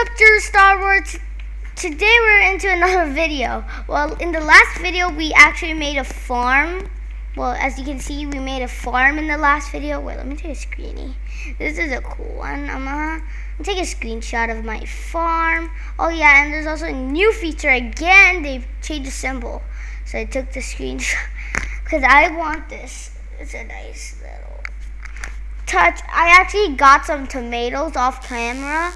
up, Star Wars? Today we're into another video. Well, in the last video, we actually made a farm. Well, as you can see, we made a farm in the last video. Wait, let me take a screeny. This is a cool one. I'm gonna take a screenshot of my farm. Oh yeah, and there's also a new feature again. They've changed the symbol. So I took the screenshot because I want this. It's a nice little touch. I actually got some tomatoes off camera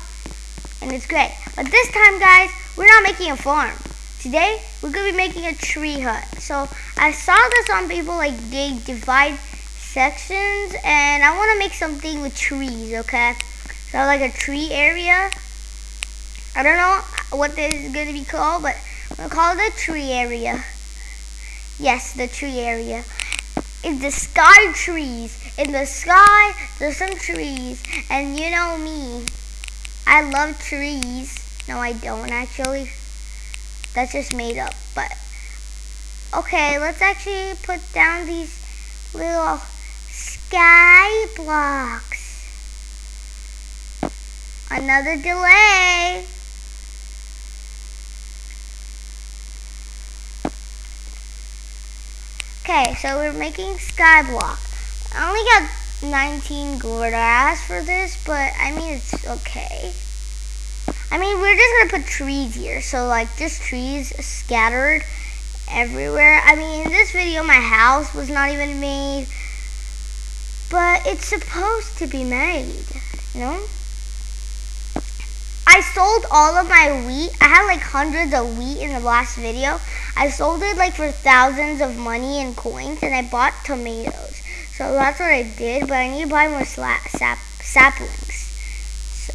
and it's great. But this time, guys, we're not making a farm. Today, we're going to be making a tree hut. So I saw this on people, like they divide sections and I want to make something with trees, okay? So like a tree area. I don't know what this is going to be called, but I'm going to call it a tree area. Yes, the tree area. It's the sky trees. In the sky, there's some trees. And you know me, I love trees. No, I don't actually. That's just made up. But, okay, let's actually put down these little sky blocks. Another delay. Okay, so we're making skyblock. I only got 19 gold. I asked for this, but I mean, it's okay. I mean, we're just gonna put trees here. So like just trees scattered everywhere. I mean, in this video, my house was not even made, but it's supposed to be made, you know? I sold all of my wheat. I had like hundreds of wheat in the last video. I sold it like for thousands of money and coins and I bought tomatoes. So that's what I did, but I need to buy more sap saplings. So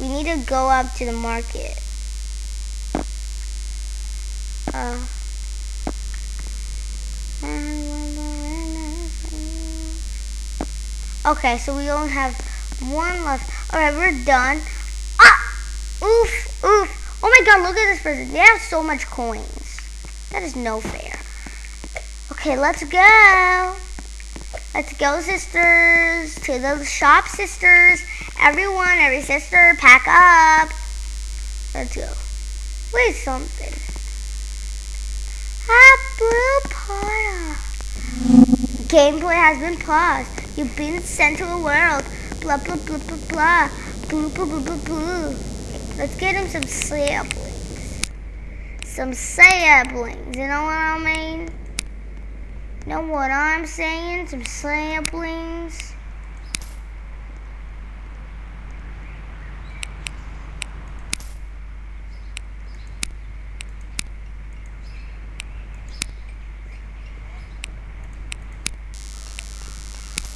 we need to go up to the market. Uh, okay, so we only have one left. Alright, we're done. Ah! Oof, oof. Oh my god, look at this person. They have so much coins. That is no fair. Okay, let's go. Let's go, sisters. To the shop, sisters. Everyone, every sister, pack up. Let's go. Wait something. Ah, Blue Potter. Gameplay has been paused. You've been sent to a world. Blah, blah, blah, blah, blah. Blue, blue, blue, blue, blue. Let's get him some saplings. Some saplings, you know what I mean? Know what I'm saying? Some saplings.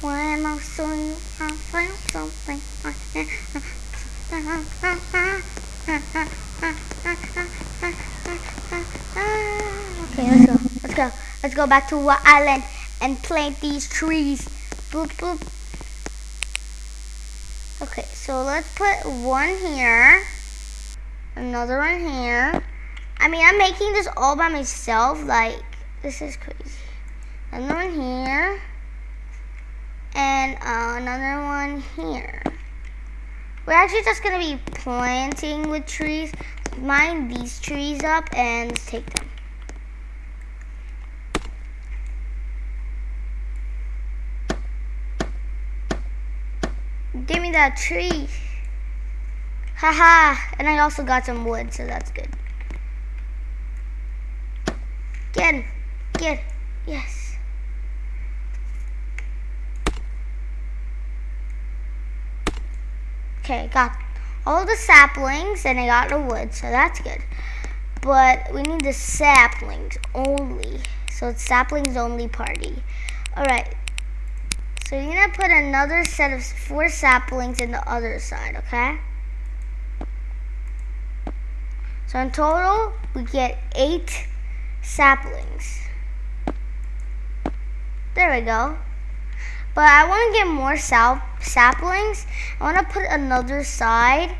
When I saw you, I found something. Okay, let's go. Let's go. Let's go back to our island and plant these trees. Boop, boop. Okay, so let's put one here. Another one here. I mean, I'm making this all by myself. Like, this is crazy. Another one here. And uh, another one here. We're actually just going to be planting with trees. Mine these trees up and take them. That tree. Haha. and I also got some wood, so that's good. Get, get, yes. Okay, got all the saplings and I got the wood, so that's good. But we need the saplings only. So it's saplings only party. Alright. So you're gonna put another set of four saplings in the other side, okay? So in total, we get eight saplings. There we go. But I want to get more sap saplings. I want to put another side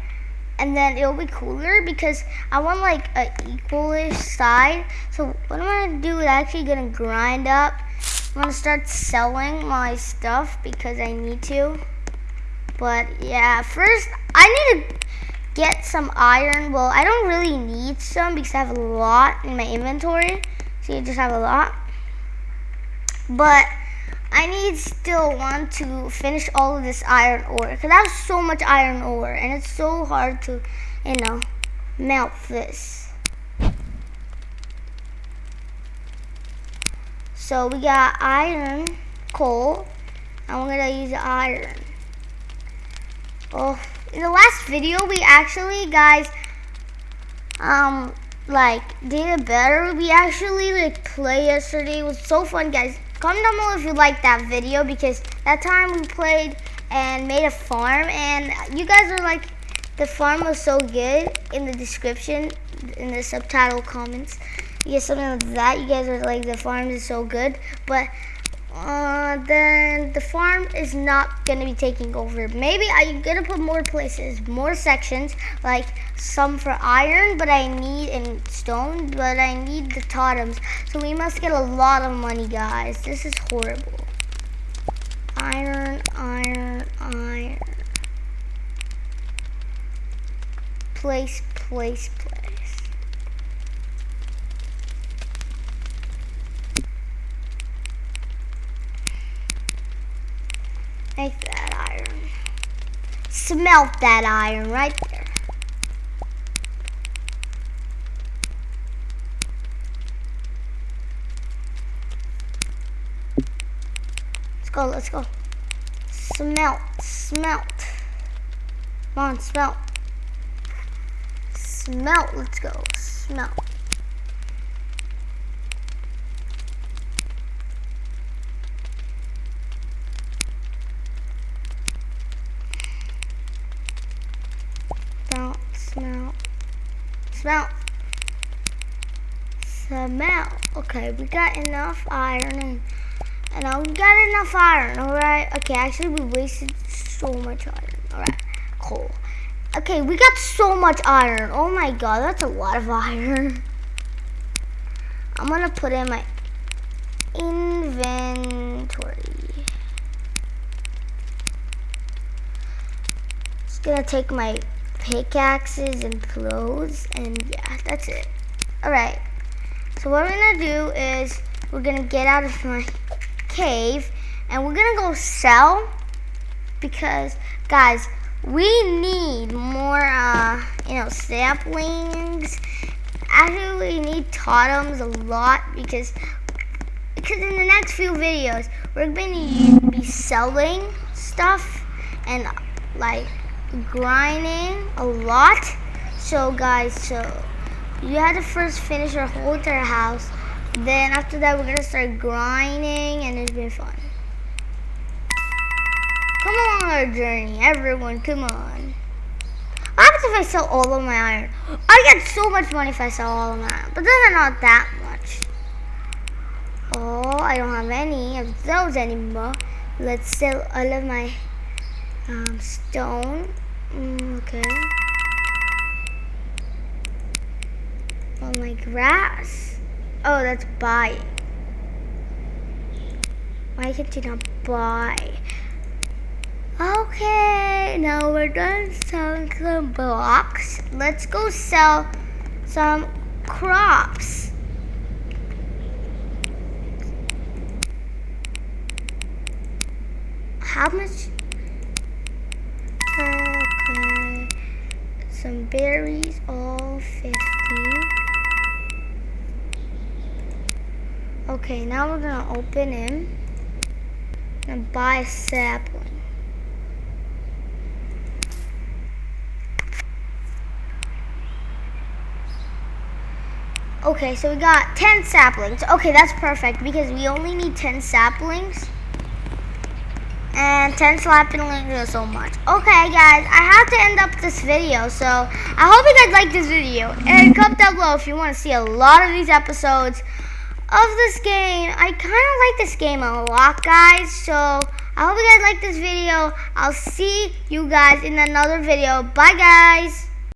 and then it'll be cooler because I want like a equalish side. So what I'm going to do is actually going to grind up. I'm to start selling my stuff because I need to. But yeah, first I need to get some iron. Well, I don't really need some because I have a lot in my inventory. So I just have a lot. But I need still want to finish all of this iron ore because I have so much iron ore and it's so hard to, you know, melt this. So we got iron, coal, and we're gonna use iron. Oh, in the last video, we actually, guys, um, like, did it better. We actually, like, play yesterday. It was so fun, guys. Comment down below if you liked that video because that time we played and made a farm and you guys are like, the farm was so good in the description, in the subtitle comments. You get something like that. You guys are like, the farm is so good. But uh, then the farm is not gonna be taking over. Maybe I'm gonna put more places, more sections, like some for iron, but I need in stone, but I need the totems. So we must get a lot of money, guys. This is horrible. Iron, iron, iron. Place, place, place. Make that iron. Smelt that iron right there. Let's go, let's go. Smelt, smelt. Come on, smelt. Smelt, let's go. Smelt. smell, smell, smell. Okay, we got enough iron and, and we got enough iron, alright? Okay, actually we wasted so much iron. Alright, cool. Okay, we got so much iron. Oh my god, that's a lot of iron. I'm gonna put in my inventory. Just gonna take my pickaxes and clothes and yeah that's it. All right. So what we're gonna do is we're gonna get out of my cave and we're gonna go sell because guys we need more uh you know saplings actually we need totems a lot because because in the next few videos we're to be selling stuff and like grinding a lot. So guys, so you have to first finish our whole entire house. Then after that, we're gonna start grinding and it's been fun. Come on our journey, everyone, come on. What happens if I sell all of my iron? I get so much money if I sell all of my iron, but then not that much. Oh, I don't have any of those anymore. Let's sell all of my um, stone. Mm, okay. Oh, my grass. Oh, that's buying. Why can't you not buy? Okay, now we're done selling some blocks. Let's go sell some crops. How much some berries, all 50. Okay, now we're gonna open him and buy a sapling. Okay, so we got 10 saplings. Okay, that's perfect because we only need 10 saplings and 10 slapping so much. Okay, guys, I have to end up this video, so I hope you guys like this video. And comment down below if you want to see a lot of these episodes of this game. I kind of like this game a lot, guys, so I hope you guys like this video. I'll see you guys in another video. Bye, guys.